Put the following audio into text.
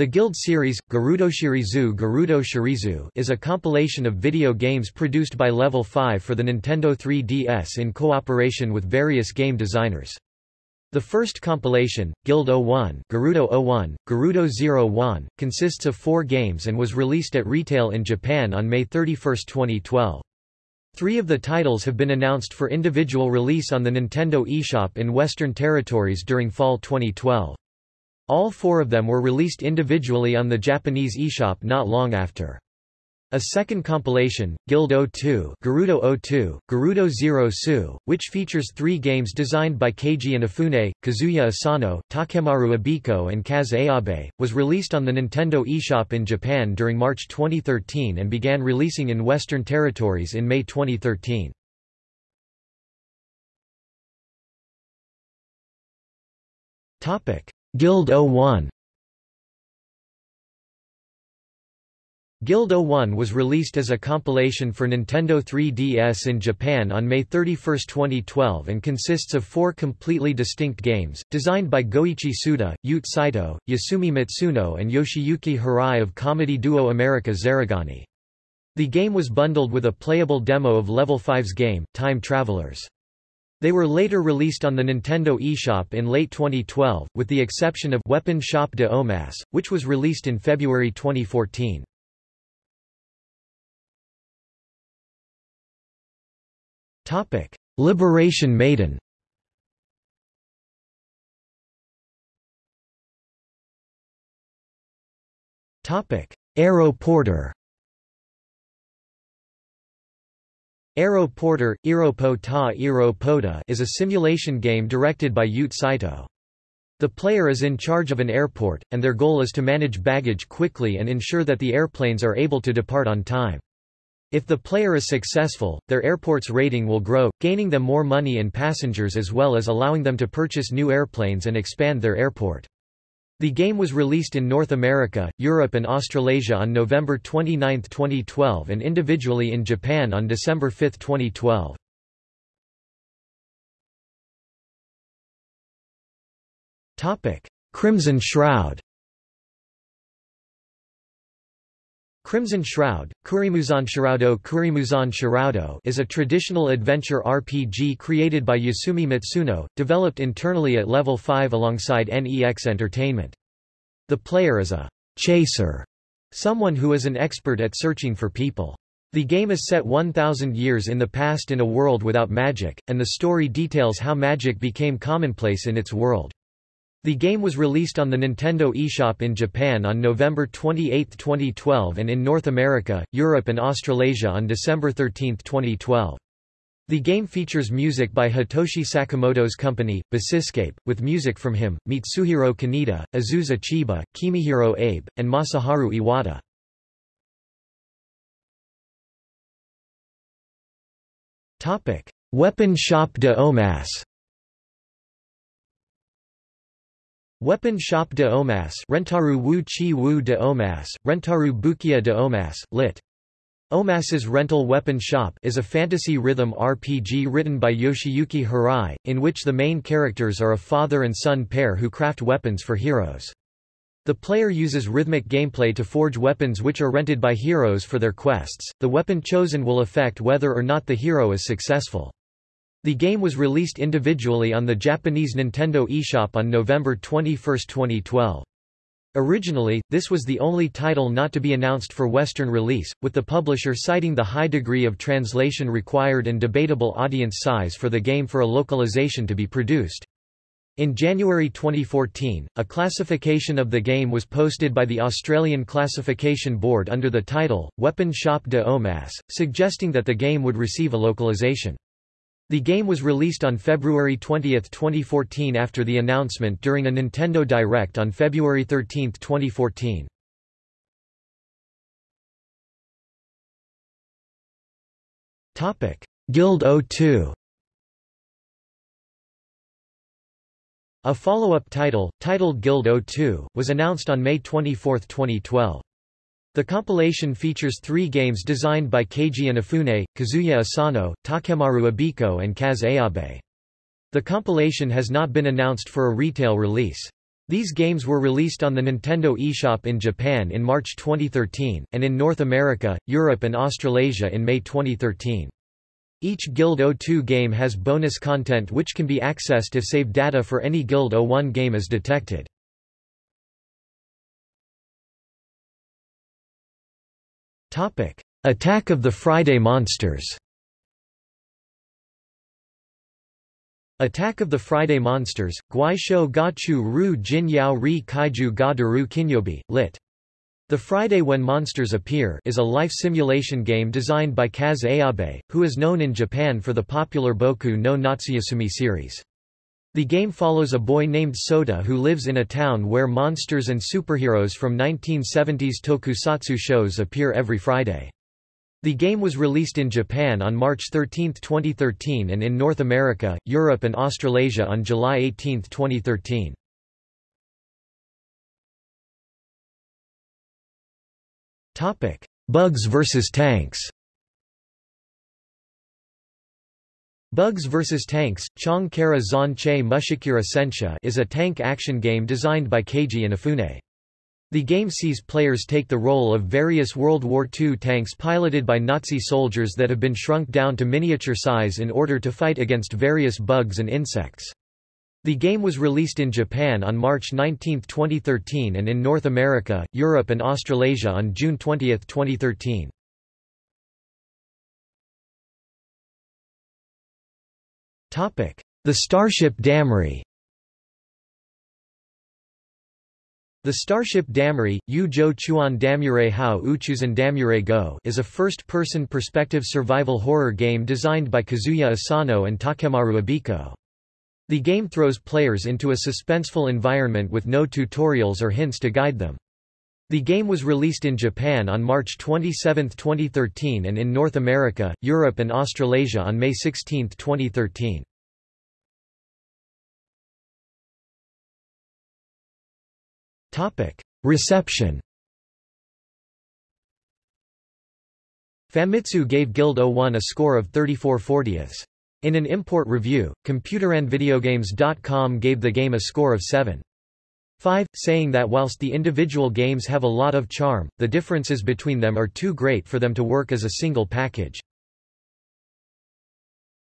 The Guild series, Garudoshirizu Garudo Shirizu is a compilation of video games produced by Level 5 for the Nintendo 3DS in cooperation with various game designers. The first compilation, Guild 01 Garudo 01, Garudo 01, consists of four games and was released at retail in Japan on May 31, 2012. Three of the titles have been announced for individual release on the Nintendo eShop in Western territories during fall 2012. All four of them were released individually on the Japanese eShop not long after. A second compilation, Guild 02 Garudo 02, Garudo Zero Su, which features three games designed by Keiji Inafune, Kazuya Asano, Takemaru Abiko and Kaz Ayabe, was released on the Nintendo eShop in Japan during March 2013 and began releasing in Western territories in May 2013. Guild 01 Guild 01 was released as a compilation for Nintendo 3DS in Japan on May 31, 2012 and consists of four completely distinct games, designed by Goichi Suda, Yoot Saito, Yasumi Matsuno and Yoshiyuki Hirai of comedy duo America Zarigani. The game was bundled with a playable demo of Level 5's game, Time Travelers. They were later released on the Nintendo eShop in late 2012, with the exception of Weapon Shop de Omasse, which was released in February 2014. Topic: Liberation Maiden Topic: Aero Porter Aero Porter, Iropo ta is a simulation game directed by Yoot Saito. The player is in charge of an airport, and their goal is to manage baggage quickly and ensure that the airplanes are able to depart on time. If the player is successful, their airport's rating will grow, gaining them more money and passengers as well as allowing them to purchase new airplanes and expand their airport. The game was released in North America, Europe and Australasia on November 29, 2012 and individually in Japan on December 5, 2012. Crimson Shroud Crimson Shroud, Kurimuzan Shiraudo Kurimuzan Shiraudo is a traditional adventure RPG created by Yasumi Matsuno, developed internally at Level 5 alongside NEX Entertainment. The player is a chaser, someone who is an expert at searching for people. The game is set 1,000 years in the past in a world without magic, and the story details how magic became commonplace in its world. The game was released on the Nintendo eShop in Japan on November 28, 2012 and in North America, Europe and Australasia on December 13, 2012. The game features music by Hitoshi Sakamoto's company, Basiscape, with music from him, Mitsuhiro Kaneda, Azusa Chiba, Kimihiro Abe, and Masaharu Iwata. Weapon Shop de Omasse Weapon Shop de Omasse Rentaru Wu Chi Wu de Omas, Rentaru Bukia de Omas, lit. Omasse's Rental Weapon Shop is a fantasy rhythm RPG written by Yoshiyuki Hirai, in which the main characters are a father and son pair who craft weapons for heroes. The player uses rhythmic gameplay to forge weapons which are rented by heroes for their quests. The weapon chosen will affect whether or not the hero is successful. The game was released individually on the Japanese Nintendo eShop on November 21, 2012. Originally, this was the only title not to be announced for Western release, with the publisher citing the high degree of translation required and debatable audience size for the game for a localization to be produced. In January 2014, a classification of the game was posted by the Australian Classification Board under the title, Weapon Shop de Omasse, suggesting that the game would receive a localization. The game was released on February 20, 2014 after the announcement during a Nintendo Direct on February 13, 2014. Guild 02 A follow-up title, titled Guild 02, was announced on May 24, 2012. The compilation features three games designed by Keiji Inafune, Kazuya Asano, Takemaru Abiko and Kaz Ayabe. The compilation has not been announced for a retail release. These games were released on the Nintendo eShop in Japan in March 2013, and in North America, Europe and Australasia in May 2013. Each Guild 02 game has bonus content which can be accessed if save data for any Guild 01 game is detected. Attack of the Friday Monsters Attack of the Friday Monsters, Guaisho Gachu Ru Jin Yao Ri Kaiju Ga Daru Kinyobi, lit. The Friday When Monsters Appear is a life simulation game designed by Kaz Ayabe, who is known in Japan for the popular Boku no Natsuyasumi series. The game follows a boy named Sota who lives in a town where monsters and superheroes from 1970s tokusatsu shows appear every Friday. The game was released in Japan on March 13, 2013 and in North America, Europe and Australasia on July 18, 2013. Bugs vs. Tanks Bugs vs. Tanks, Chong Kara Zon Che Mushikira Sensha is a tank action game designed by Keiji Inafune. The game sees players take the role of various World War II tanks piloted by Nazi soldiers that have been shrunk down to miniature size in order to fight against various bugs and insects. The game was released in Japan on March 19, 2013 and in North America, Europe and Australasia on June 20, 2013. The Starship Damrey The Starship Damrey, Yu Zhou Chuan Damure Hao Uchuzan Damure Go is a first-person perspective survival horror game designed by Kazuya Asano and Takemaru Abiko. The game throws players into a suspenseful environment with no tutorials or hints to guide them. The game was released in Japan on March 27, 2013 and in North America, Europe and Australasia on May 16, 2013. Reception Famitsu gave Guild 01 a score of 34 40ths. In an import review, ComputerandVideogames.com gave the game a score of 7. 5, saying that whilst the individual games have a lot of charm, the differences between them are too great for them to work as a single package.